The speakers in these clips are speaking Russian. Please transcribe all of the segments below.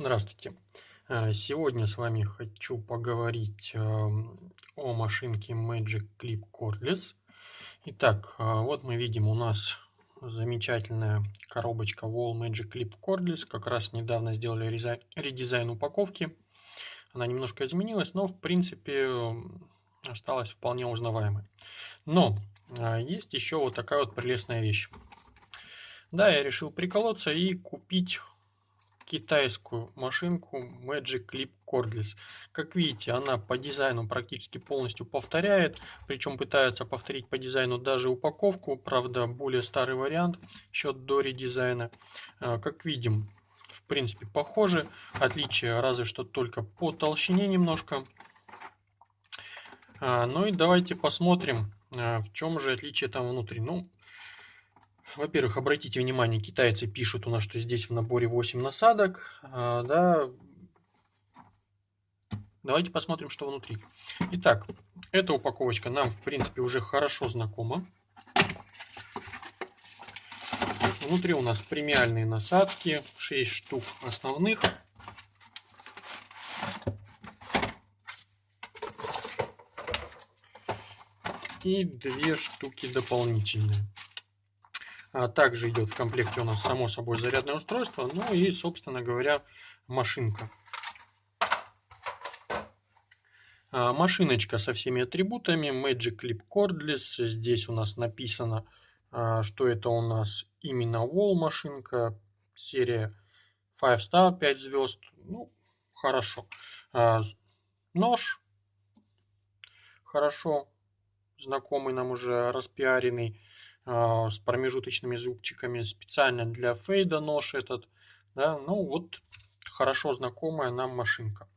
Здравствуйте! Э, сегодня с вами хочу поговорить эм, о машинке Magic Clip Cordless. Итак, э, вот мы видим у нас замечательная коробочка Wall Magic Clip Cordless. Как раз недавно сделали редизайн упаковки. Она немножко изменилась, но в принципе осталась вполне узнаваемой. Но э, есть еще вот такая вот прелестная вещь. Да, я решил приколоться и купить китайскую машинку Magic Clip Cordless. Как видите, она по дизайну практически полностью повторяет, причем пытается повторить по дизайну даже упаковку, правда более старый вариант, еще до редизайна. А, как видим, в принципе похожи, отличие разве что только по толщине немножко. А, ну и давайте посмотрим, а, в чем же отличие там внутри. Ну, во-первых, обратите внимание, китайцы пишут у нас, что здесь в наборе 8 насадок. А, да. Давайте посмотрим, что внутри. Итак, эта упаковочка нам, в принципе, уже хорошо знакома. Внутри у нас премиальные насадки, 6 штук основных. И две штуки дополнительные. А также идет в комплекте у нас само собой зарядное устройство, ну и, собственно говоря, машинка. А, машиночка со всеми атрибутами, Magic Clip Cordless. Здесь у нас написано, а, что это у нас именно Wall машинка, серия 5 Star, 5 звезд. Ну, хорошо. Нож, хорошо знакомый нам уже распиаренный. А, с промежуточными зубчиками, специально для фейда нож этот. Да, ну вот хорошо знакомая нам машинка.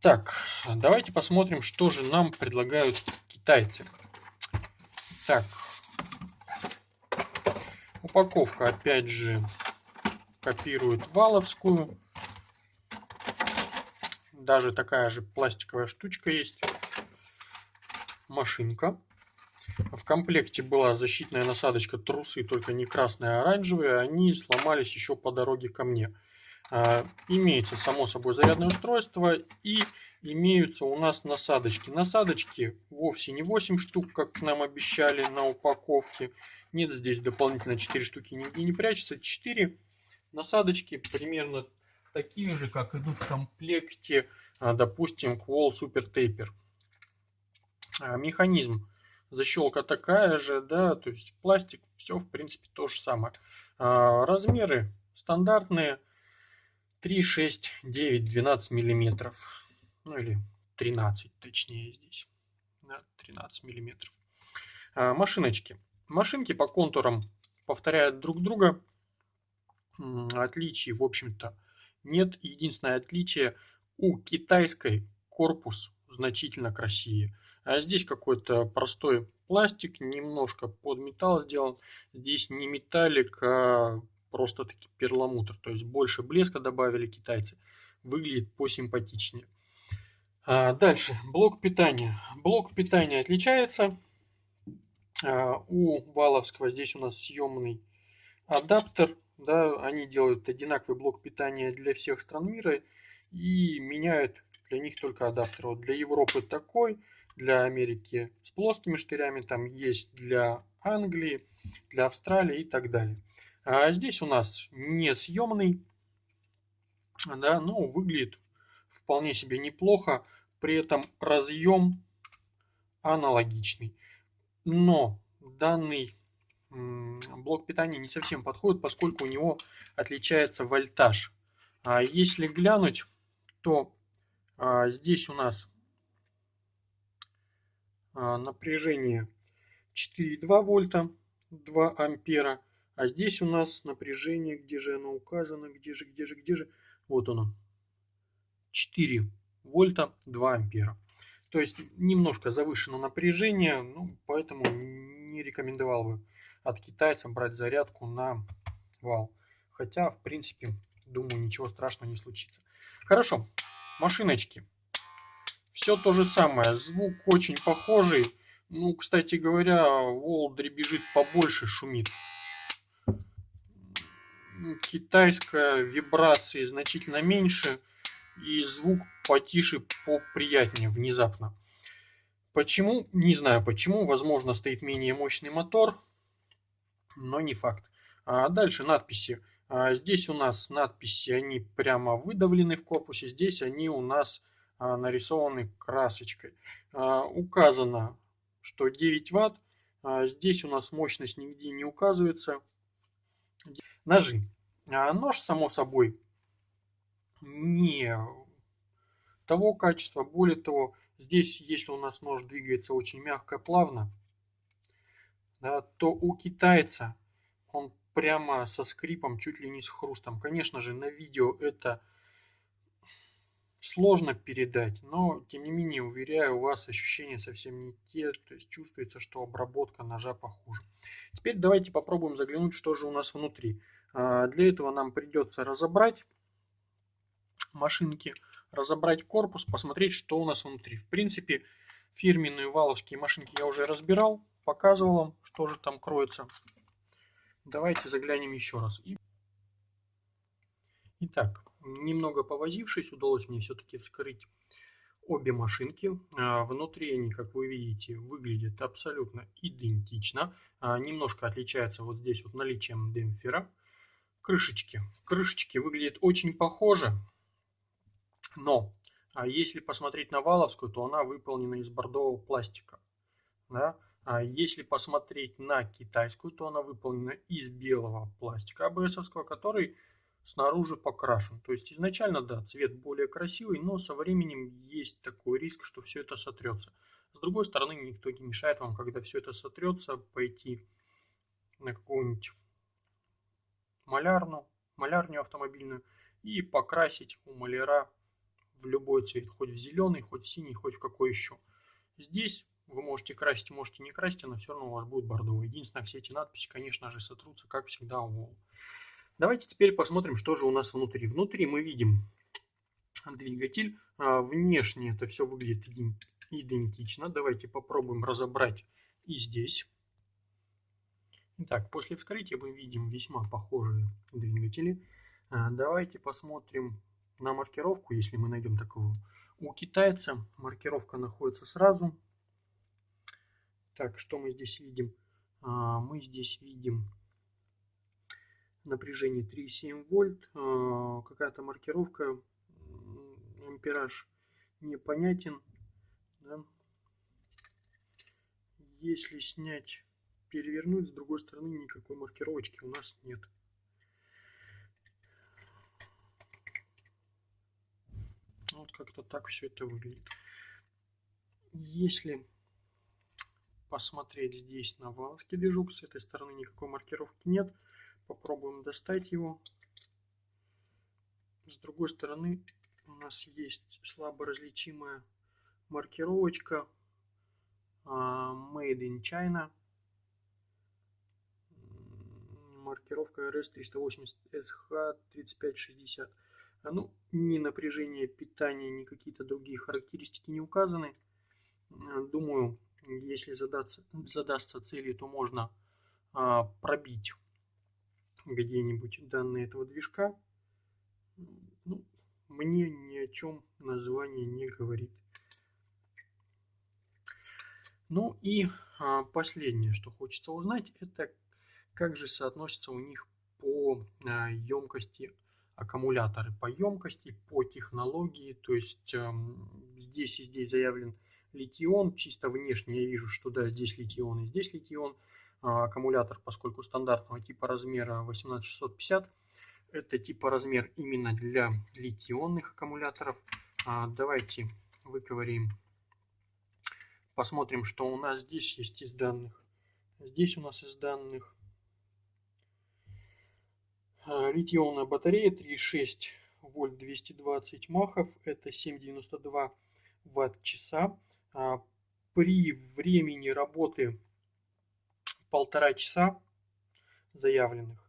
Так, давайте посмотрим, что же нам предлагают китайцы. Так, упаковка опять же копирует валовскую. Даже такая же пластиковая штучка есть. Машинка. В комплекте была защитная насадочка трусы, только не красные, а оранжевые. Они сломались еще по дороге ко мне. А, имеется, само собой, зарядное устройство и имеются у нас насадочки. Насадочки вовсе не 8 штук, как нам обещали на упаковке. Нет, здесь дополнительно 4 штуки нигде не прячется. 4 насадочки примерно такие же, как идут в комплекте, а, допустим, Qual Super Taper. А, механизм защелка такая же, да, то есть пластик, все в принципе то же самое. А, размеры стандартные 3, 6, 9, 12 миллиметров, ну или 13 точнее здесь, да, 13 миллиметров. А, машиночки. Машинки по контурам повторяют друг друга, отличий в общем-то нет. Единственное отличие у китайской корпус значительно красивее. А здесь какой-то простой пластик, немножко под металл сделан. Здесь не металлик, а просто таки перламутр. То есть больше блеска добавили китайцы. Выглядит посимпатичнее. А дальше, блок питания. Блок питания отличается. А, у Валовского здесь у нас съемный адаптер. Да, они делают одинаковый блок питания для всех стран мира и меняют для них только адаптер. Вот для Европы такой, для Америки с плоскими штырями, там есть для Англии, для Австралии и так далее. А здесь у нас несъемный, да, ну, выглядит вполне себе неплохо, при этом разъем аналогичный. Но данный блок питания не совсем подходит, поскольку у него отличается вольтаж. А если глянуть, то а, здесь у нас напряжение 4,2 вольта, 2 ампера. А здесь у нас напряжение, где же оно указано, где же, где же, где же. Вот оно. 4 вольта, 2 ампера. То есть немножко завышено напряжение, ну, поэтому не рекомендовал бы от китайцев брать зарядку на вал. Хотя, в принципе, думаю, ничего страшного не случится. Хорошо, машиночки. Все то же самое, звук очень похожий. Ну, кстати говоря, Волдри бежит побольше, шумит. китайская вибрации значительно меньше и звук потише, поприятнее внезапно. Почему? Не знаю почему. Возможно, стоит менее мощный мотор, но не факт. А дальше надписи. А здесь у нас надписи, они прямо выдавлены в корпусе. Здесь они у нас нарисованы красочкой. А, указано, что 9 ватт. А, здесь у нас мощность нигде не указывается. Ножи. А нож, само собой, не того качества. Более того, здесь, если у нас нож двигается очень мягко, плавно, да, то у китайца он прямо со скрипом, чуть ли не с хрустом. Конечно же, на видео это сложно передать, но тем не менее, уверяю вас, ощущения совсем не те, то есть чувствуется, что обработка ножа похуже. Теперь давайте попробуем заглянуть, что же у нас внутри. А, для этого нам придется разобрать машинки, разобрать корпус, посмотреть, что у нас внутри. В принципе, фирменные валовские машинки я уже разбирал, показывал вам, что же там кроется. Давайте заглянем еще раз. Итак, немного повозившись, удалось мне все-таки вскрыть обе машинки. А, внутри они, как вы видите, выглядят абсолютно идентично. А, немножко отличается вот здесь вот наличием демпфера. Крышечки. Крышечки выглядят очень похоже, но а если посмотреть на валовскую, то она выполнена из бордового пластика. Да? А если посмотреть на китайскую, то она выполнена из белого пластика АБСовского, который снаружи покрашен. То есть изначально, да, цвет более красивый, но со временем есть такой риск, что все это сотрется. С другой стороны, никто не мешает вам, когда все это сотрется, пойти на какую-нибудь малярну, малярню автомобильную и покрасить у маляра в любой цвет, хоть в зеленый, хоть в синий, хоть в какой еще. Здесь вы можете красить, можете не красить, она все равно у вас будет бордовая. Единственное, все эти надписи, конечно же, сотрутся, как всегда, у Давайте теперь посмотрим, что же у нас внутри. Внутри мы видим двигатель. А, внешне это все выглядит идентично. Давайте попробуем разобрать и здесь. Итак, после вскрытия мы видим весьма похожие двигатели. А, давайте посмотрим на маркировку, если мы найдем такую. У китайца маркировка находится сразу так, что мы здесь видим? А, мы здесь видим напряжение 3,7 вольт, а, какая-то маркировка, ампераж непонятен. Да? Если снять, перевернуть, с другой стороны никакой маркировочки у нас нет. Вот как-то так все это выглядит. Если посмотреть здесь на валовский движок. С этой стороны никакой маркировки нет. Попробуем достать его. С другой стороны у нас есть слабо различимая маркировочка а, Made in China. Маркировка RS380SH3560. Ну, ни напряжение питания, ни какие-то другие характеристики не указаны. Думаю, если задаться, задастся целью, то можно а, пробить где-нибудь данные этого движка. Ну, мне ни о чем название не говорит. Ну и а, последнее, что хочется узнать, это как же соотносятся у них по а, емкости аккумуляторы. По емкости, по технологии, то есть а, здесь и здесь заявлен литион. Чисто внешне я вижу, что да, здесь литион и здесь литион. А, аккумулятор, поскольку стандартного типа размера 18650, это типа размер именно для литионных аккумуляторов. А, давайте выковырим, посмотрим, что у нас здесь есть из данных. Здесь у нас из данных а, литионная батарея 3,6 вольт 220 махов, это 7,92 ватт-часа. При времени работы полтора часа заявленных,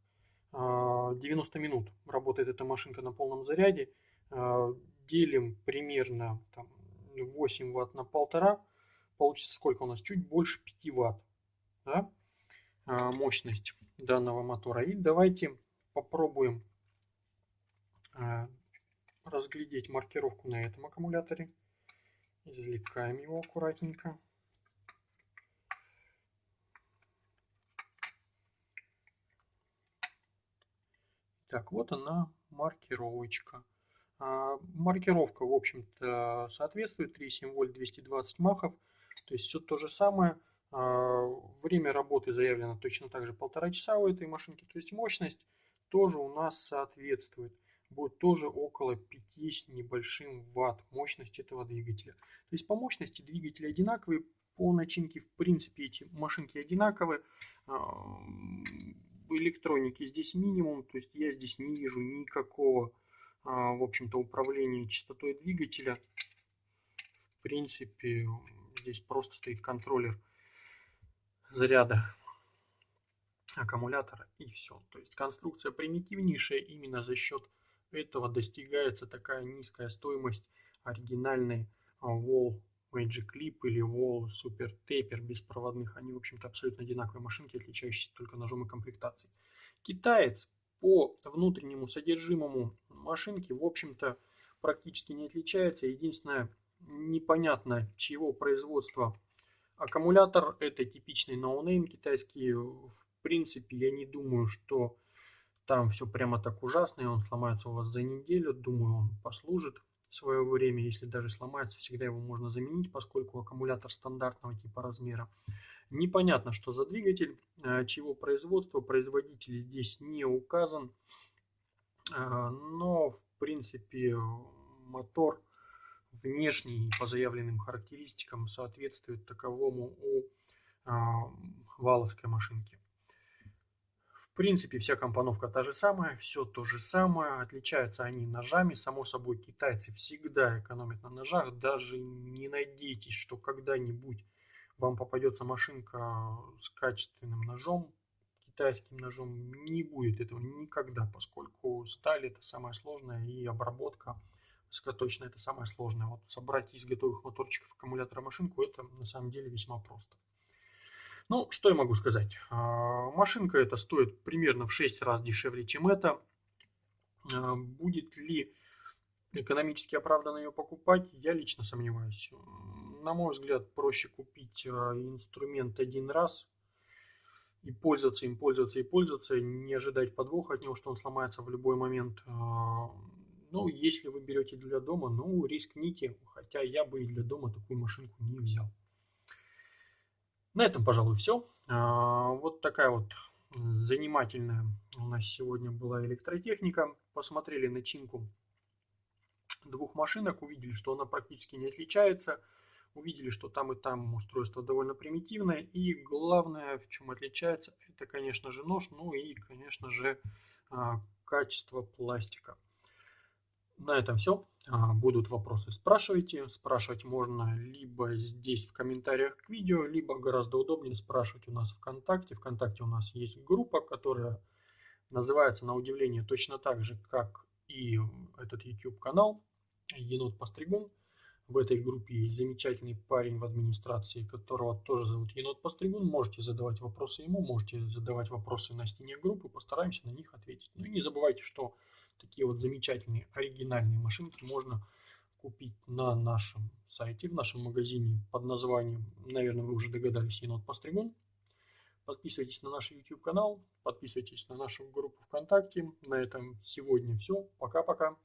90 а, минут работает эта машинка на полном заряде, а, делим примерно там, 8 ватт на полтора, получится сколько у нас? Чуть больше 5 ватт да? мощность данного мотора. И давайте попробуем а, разглядеть маркировку на этом аккумуляторе. Извлекаем его аккуратненько. Так, вот она маркировочка. А, маркировка, в общем-то, соответствует 3,7 вольт 220 махов. То есть все то же самое. А, время работы заявлено точно так же полтора часа у этой машинки. То есть мощность тоже у нас соответствует. Будет тоже около 5 с небольшим ватт мощность этого двигателя. То есть по мощности двигатели одинаковые. По начинке в принципе эти машинки одинаковые. А, электроники здесь минимум. То есть я здесь не вижу никакого в общем-то управления частотой двигателя. В принципе здесь просто стоит контроллер заряда аккумулятора и все. То есть конструкция примитивнейшая, именно за счет этого достигается такая низкая стоимость оригинальной а, Wall Magic Clip или Wall Super Taper беспроводных. Они, в общем-то, абсолютно одинаковые машинки, отличающиеся только ножом и комплектацией. Китаец по внутреннему содержимому машинки, в общем-то, практически не отличается. Единственное, непонятно чьего производства Аккумулятор это типичный ноунейм китайский. В принципе, я не думаю, что там все прямо так ужасно, и он сломается у вас за неделю. Думаю, он послужит свое время. Если даже сломается, всегда его можно заменить, поскольку аккумулятор стандартного типоразмера. Непонятно, что за двигатель, э, чего производства, производитель здесь не указан. Э, но, в принципе, мотор внешний по заявленным характеристикам соответствует таковому у а, валовской машинки. В принципе, вся компоновка та же самая, все то же самое. Отличаются они ножами. Само собой, китайцы всегда экономят на ножах. Даже не надейтесь, что когда-нибудь вам попадется машинка с качественным ножом, китайским ножом. Не будет этого никогда, поскольку сталь это самое сложное и обработка точно это самое сложное. Вот собрать из готовых моторчиков аккумулятора машинку, это на самом деле весьма просто. Ну, что я могу сказать? А, машинка эта стоит примерно в 6 раз дешевле, чем это. А, будет ли экономически оправданно ее покупать, я лично сомневаюсь. На мой взгляд, проще купить а, инструмент один раз и пользоваться им, пользоваться и пользоваться, не ожидать подвоха от него, что он сломается в любой момент. Ну, если вы берете для дома, ну, рискните, хотя я бы и для дома такую машинку не взял. На этом, пожалуй, все. А, вот такая вот занимательная у нас сегодня была электротехника. Посмотрели начинку двух машинок, увидели, что она практически не отличается. Увидели, что там и там устройство довольно примитивное. И главное, в чем отличается, это, конечно же, нож, ну и, конечно же, а, качество пластика. На этом все. А, будут вопросы, спрашивайте. Спрашивать можно либо здесь в комментариях к видео, либо гораздо удобнее спрашивать у нас ВКонтакте. ВКонтакте у нас есть группа, которая называется на удивление точно так же, как и этот YouTube канал Енот Постригун. В этой группе есть замечательный парень в администрации, которого тоже зовут Енот Постригун. Можете задавать вопросы ему, можете задавать вопросы на стене группы, постараемся на них ответить. Ну и не забывайте, что такие вот замечательные оригинальные машинки можно купить на нашем сайте, в нашем магазине под названием, наверное, вы уже догадались, Енот Постригун. Подписывайтесь на наш YouTube канал, подписывайтесь на нашу группу ВКонтакте. На этом сегодня все. Пока-пока.